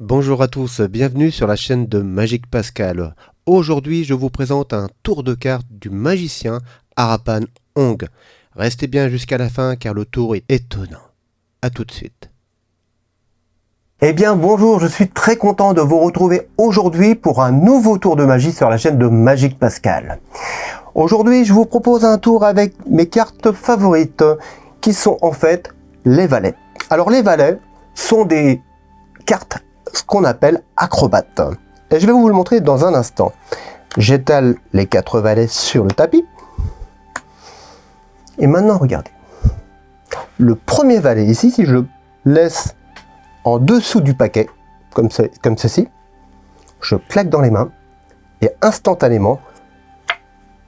Bonjour à tous, bienvenue sur la chaîne de Magique Pascal. Aujourd'hui, je vous présente un tour de cartes du magicien Arapan Hong. Restez bien jusqu'à la fin car le tour est étonnant. A tout de suite. Eh bien bonjour, je suis très content de vous retrouver aujourd'hui pour un nouveau tour de magie sur la chaîne de Magique Pascal. Aujourd'hui, je vous propose un tour avec mes cartes favorites qui sont en fait les valets. Alors les valets sont des cartes qu'on appelle acrobate. Et je vais vous le montrer dans un instant. J'étale les quatre valets sur le tapis. Et maintenant, regardez. Le premier valet ici, si je le laisse en dessous du paquet, comme, ceci, je claque dans les mains et instantanément,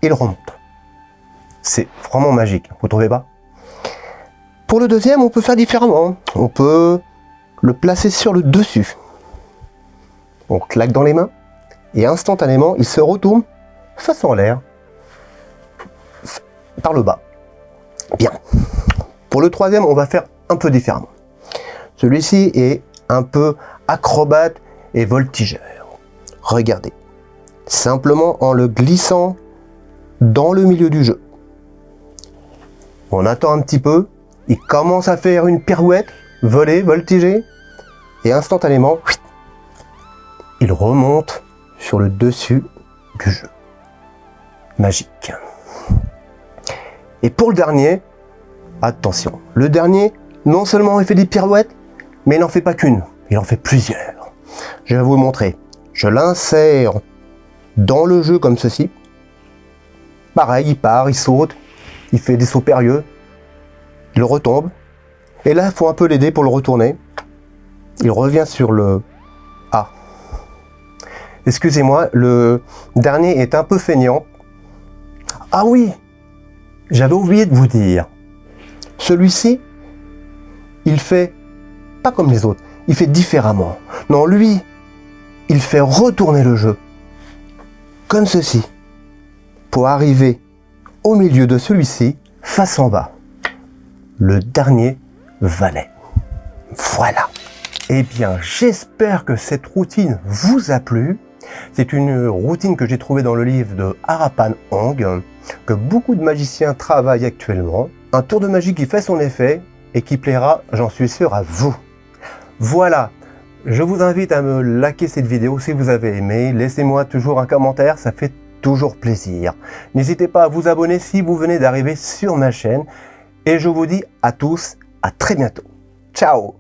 il remonte. C'est vraiment magique, vous trouvez pas? Pour le deuxième, on peut faire différemment. On peut le placer sur le dessus. On claque dans les mains et instantanément, il se retourne face en l'air par le bas. Bien. Pour le troisième, on va faire un peu différemment. Celui-ci est un peu acrobate et voltigeur. Regardez. Simplement en le glissant dans le milieu du jeu. On attend un petit peu. Il commence à faire une pirouette, voler, voltiger. Et instantanément, il remonte sur le dessus du jeu. Magique. Et pour le dernier, attention, le dernier, non seulement il fait des pirouettes, mais il n'en fait pas qu'une, il en fait plusieurs. Je vais vous montrer. Je l'insère dans le jeu comme ceci. Pareil, il part, il saute, il fait des sauts périlleux, il retombe. Et là, il faut un peu l'aider pour le retourner. Il revient sur le. Excusez-moi, le dernier est un peu feignant. Ah oui, j'avais oublié de vous dire. Celui-ci, il fait pas comme les autres, il fait différemment. Non, lui, il fait retourner le jeu, comme ceci, pour arriver au milieu de celui-ci, face en bas. Le dernier valet. Voilà. Eh bien, j'espère que cette routine vous a plu. C'est une routine que j'ai trouvée dans le livre de Harapan Hong, que beaucoup de magiciens travaillent actuellement. Un tour de magie qui fait son effet et qui plaira, j'en suis sûr, à vous. Voilà, je vous invite à me liker cette vidéo si vous avez aimé. Laissez-moi toujours un commentaire, ça fait toujours plaisir. N'hésitez pas à vous abonner si vous venez d'arriver sur ma chaîne. Et je vous dis à tous, à très bientôt. Ciao